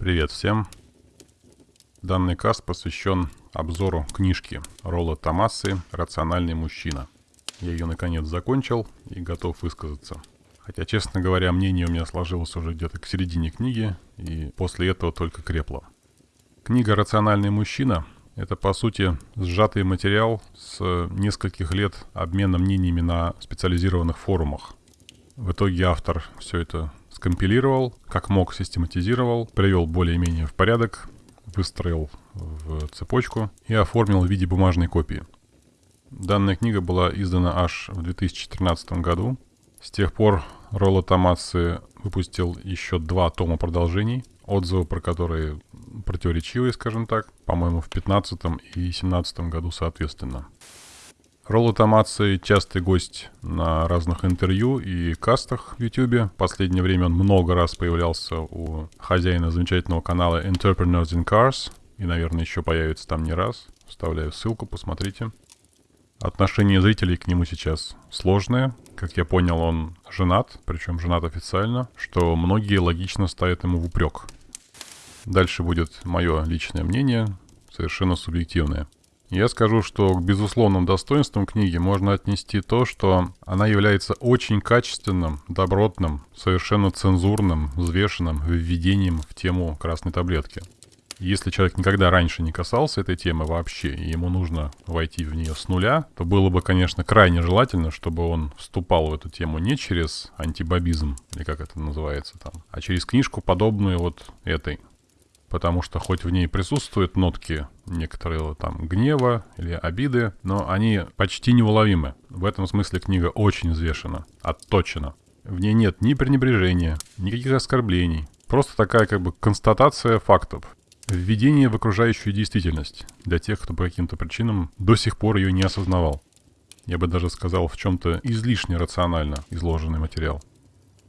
Привет всем! Данный каст посвящен обзору книжки Ролла Томасы «Рациональный мужчина». Я ее наконец закончил и готов высказаться. Хотя, честно говоря, мнение у меня сложилось уже где-то к середине книги, и после этого только крепло. Книга «Рациональный мужчина» — это, по сути, сжатый материал с нескольких лет обмена мнениями на специализированных форумах. В итоге автор все это скомпилировал, как мог систематизировал, привел более-менее в порядок, выстроил в цепочку и оформил в виде бумажной копии. Данная книга была издана аж в 2013 году. С тех пор Ролло Томаци выпустил еще два тома продолжений, отзывы про которые противоречивые, скажем так, по-моему, в 2015 и 2017 году соответственно. Ролло Томаци частый гость на разных интервью и кастах в YouTube. В последнее время он много раз появлялся у хозяина замечательного канала Entrepreneurs in Cars. И, наверное, еще появится там не раз. Вставляю ссылку, посмотрите. Отношение зрителей к нему сейчас сложное. Как я понял, он женат, причем женат официально, что многие логично ставят ему в упрек. Дальше будет мое личное мнение, совершенно субъективное. Я скажу, что к безусловным достоинствам книги можно отнести то, что она является очень качественным, добротным, совершенно цензурным, взвешенным введением в тему красной таблетки. Если человек никогда раньше не касался этой темы вообще, и ему нужно войти в нее с нуля, то было бы, конечно, крайне желательно, чтобы он вступал в эту тему не через антибабизм, или как это называется там, а через книжку, подобную вот этой потому что хоть в ней присутствуют нотки некоторые там гнева или обиды, но они почти неуловимы. В этом смысле книга очень взвешена, отточена. В ней нет ни пренебрежения, никаких оскорблений. Просто такая как бы констатация фактов. Введение в окружающую действительность для тех, кто по каким-то причинам до сих пор ее не осознавал. Я бы даже сказал, в чем-то излишне рационально изложенный материал.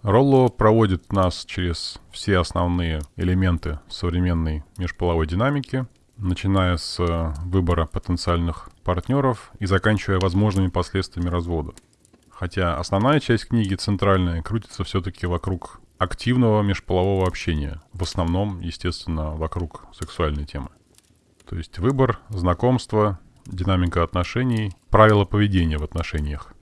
Ролло проводит нас через все основные элементы современной межполовой динамики, начиная с э, выбора потенциальных партнеров и заканчивая возможными последствиями развода. Хотя основная часть книги, центральная, крутится все-таки вокруг активного межполового общения. В основном, естественно, вокруг сексуальной темы. То есть выбор, знакомство, динамика отношений, правила поведения в отношениях.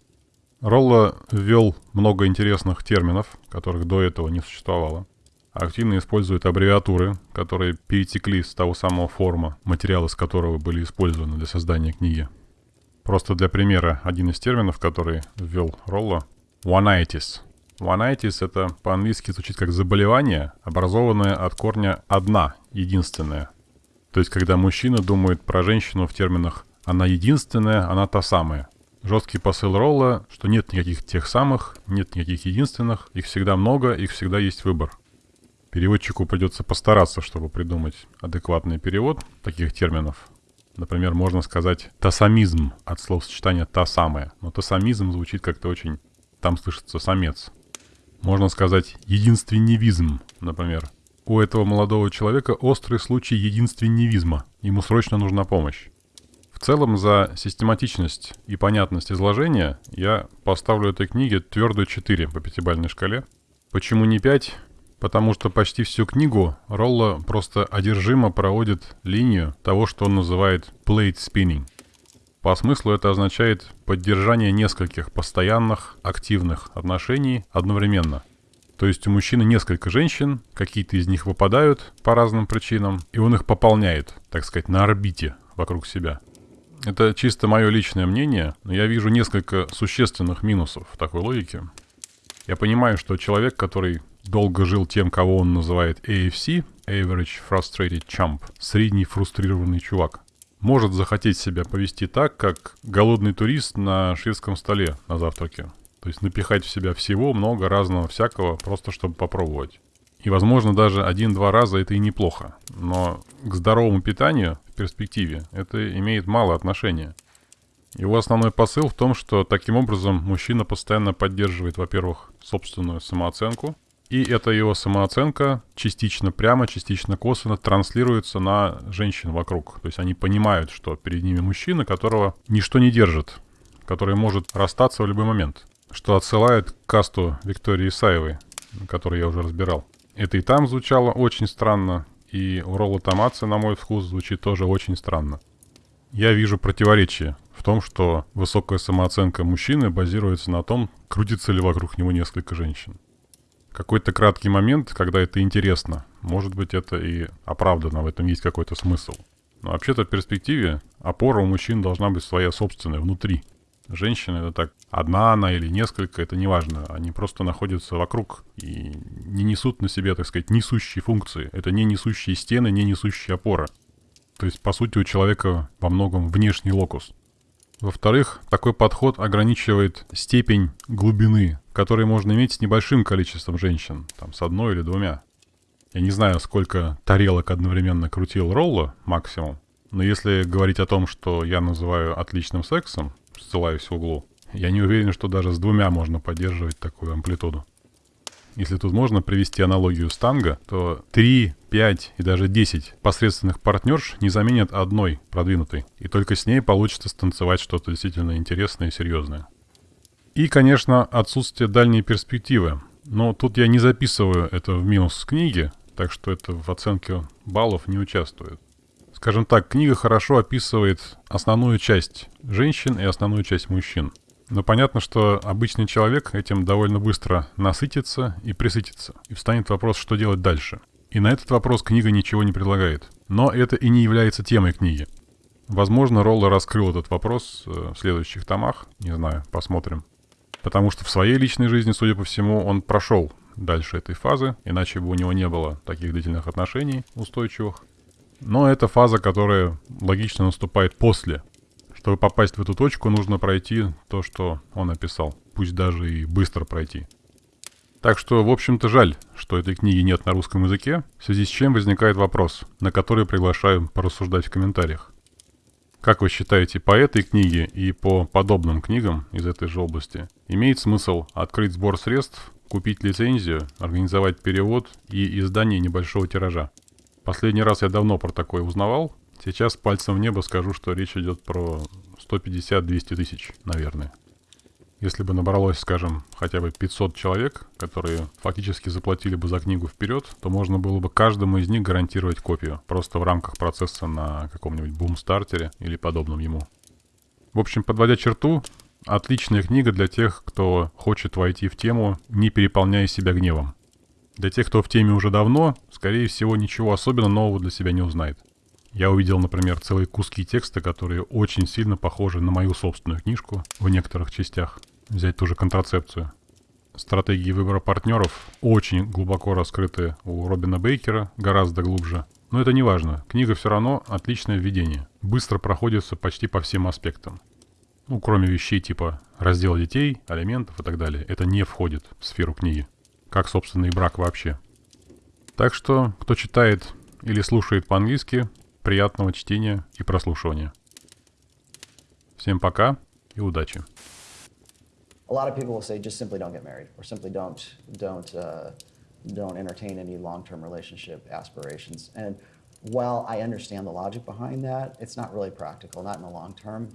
Ролла ввел много интересных терминов, которых до этого не существовало. Активно использует аббревиатуры, которые перетекли с того самого форума, материалы с которого были использованы для создания книги. Просто для примера, один из терминов, который ввел one-itis. One-itis – это по-английски звучит как заболевание, образованное от корня «одна», единственная. То есть, когда мужчина думает про женщину в терминах «она единственная», «она та самая», Жесткий посыл Ролла, что нет никаких тех самых, нет никаких единственных, их всегда много, их всегда есть выбор. Переводчику придется постараться, чтобы придумать адекватный перевод таких терминов. Например, можно сказать «тасамизм» от словосочетания «та самая», но «тасамизм» звучит как-то очень... там слышится «самец». Можно сказать «единственневизм», например. У этого молодого человека острый случай единственневизма, ему срочно нужна помощь. В целом за систематичность и понятность изложения я поставлю этой книге твердую 4 по пятибалльной шкале. Почему не 5? Потому что почти всю книгу Ролла просто одержимо проводит линию того, что он называет plate spinning. По смыслу это означает поддержание нескольких постоянных, активных отношений одновременно. То есть у мужчины несколько женщин, какие-то из них выпадают по разным причинам, и он их пополняет, так сказать, на орбите вокруг себя. Это чисто мое личное мнение, но я вижу несколько существенных минусов в такой логике. Я понимаю, что человек, который долго жил тем, кого он называет AFC, Average Frustrated Chump, средний фрустрированный чувак, может захотеть себя повести так, как голодный турист на шведском столе на завтраке. То есть напихать в себя всего, много разного всякого, просто чтобы попробовать. И, возможно, даже один-два раза это и неплохо. Но к здоровому питанию перспективе это имеет мало отношения. Его основной посыл в том, что таким образом мужчина постоянно поддерживает, во-первых, собственную самооценку, и эта его самооценка частично прямо, частично косвенно транслируется на женщин вокруг. То есть они понимают, что перед ними мужчина, которого ничто не держит, который может расстаться в любой момент. Что отсылает к касту Виктории Исаевой, который я уже разбирал. Это и там звучало очень странно, И у Ролла Томатса, на мой вкус, звучит тоже очень странно. Я вижу противоречие в том, что высокая самооценка мужчины базируется на том, крутится ли вокруг него несколько женщин. Какой-то краткий момент, когда это интересно, может быть, это и оправдано, в этом есть какой-то смысл. Но вообще-то в перспективе опора у мужчин должна быть своя собственная, внутри. Женщина это так, одна она или несколько, это не важно. Они просто находятся вокруг и не несут на себе, так сказать, несущие функции. Это не несущие стены, не несущие опора. То есть, по сути, у человека во многом внешний локус. Во-вторых, такой подход ограничивает степень глубины, которую можно иметь с небольшим количеством женщин, там с одной или двумя. Я не знаю, сколько тарелок одновременно крутил Ролло максимум, но если говорить о том, что я называю отличным сексом, ссылаюсь в углу, я не уверен, что даже с двумя можно поддерживать такую амплитуду. Если тут можно привести аналогию с танго, то 3, 5 и даже 10 посредственных партнерш не заменят одной продвинутой. И только с ней получится станцевать что-то действительно интересное и серьезное. И, конечно, отсутствие дальней перспективы. Но тут я не записываю это в минус книги, так что это в оценке баллов не участвует. Скажем так, книга хорошо описывает основную часть женщин и основную часть мужчин. Но понятно, что обычный человек этим довольно быстро насытится и присытится. И встанет вопрос, что делать дальше. И на этот вопрос книга ничего не предлагает. Но это и не является темой книги. Возможно, Ролло раскрыл этот вопрос э, в следующих томах. Не знаю, посмотрим. Потому что в своей личной жизни, судя по всему, он прошел дальше этой фазы, иначе бы у него не было таких длительных отношений устойчивых. Но это фаза, которая логично наступает после чтобы попасть в эту точку, нужно пройти то, что он описал. Пусть даже и быстро пройти. Так что, в общем-то, жаль, что этой книги нет на русском языке, в связи с чем возникает вопрос, на который приглашаю порассуждать в комментариях. Как вы считаете, по этой книге и по подобным книгам из этой же области имеет смысл открыть сбор средств, купить лицензию, организовать перевод и издание небольшого тиража? Последний раз я давно про такое узнавал, Сейчас пальцем в небо скажу, что речь идет про 150-200 тысяч, наверное. Если бы набралось, скажем, хотя бы 500 человек, которые фактически заплатили бы за книгу вперед, то можно было бы каждому из них гарантировать копию, просто в рамках процесса на каком-нибудь бум-стартере или подобном ему. В общем, подводя черту, отличная книга для тех, кто хочет войти в тему, не переполняя себя гневом. Для тех, кто в теме уже давно, скорее всего, ничего особенно нового для себя не узнает. Я увидел, например, целые куски текста, которые очень сильно похожи на мою собственную книжку в некоторых частях. Взять ту же контрацепцию. Стратегии выбора партнеров очень глубоко раскрыты у Робина Бейкера, гораздо глубже. Но это не важно. Книга все равно отличное введение. Быстро проходится почти по всем аспектам. Ну, кроме вещей типа раздела детей, алиментов и так далее. Это не входит в сферу книги. Как, собственно, и брак вообще. Так что, кто читает или слушает по-английски, Приятного чтения и прослушивания. Всем пока и удачи. A lot of people will say just simply don't get married or simply don't don't uh, don't entertain any long-term relationship aspirations. And while I understand the logic behind that, it's not really practical, not in the long term.